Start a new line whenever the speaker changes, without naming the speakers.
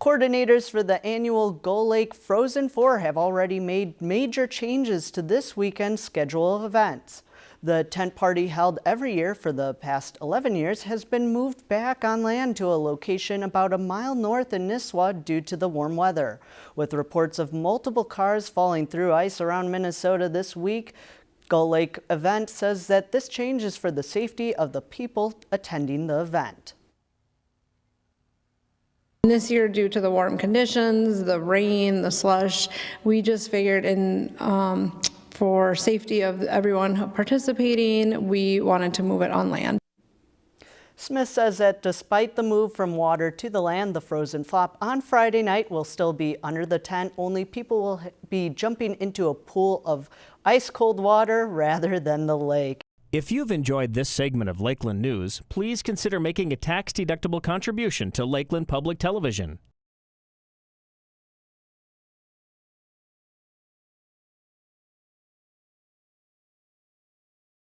Coordinators for the annual Gull Lake Frozen Four have already made major changes to this weekend's schedule of events. The tent party held every year for the past 11 years has been moved back on land to a location about a mile north in Nisswa due to the warm weather. With reports of multiple cars falling through ice around Minnesota this week, Gull Lake event says that this change is for the safety of the people attending the event.
This year, due to the warm conditions, the rain, the slush, we just figured in um, for safety of everyone participating, we wanted to move it on land.
Smith says that despite the move from water to the land, the frozen flop on Friday night will still be under the tent, only people will be jumping into a pool of ice cold water rather than the lake.
If you've enjoyed this segment of Lakeland News, please consider making a tax-deductible contribution to Lakeland Public Television.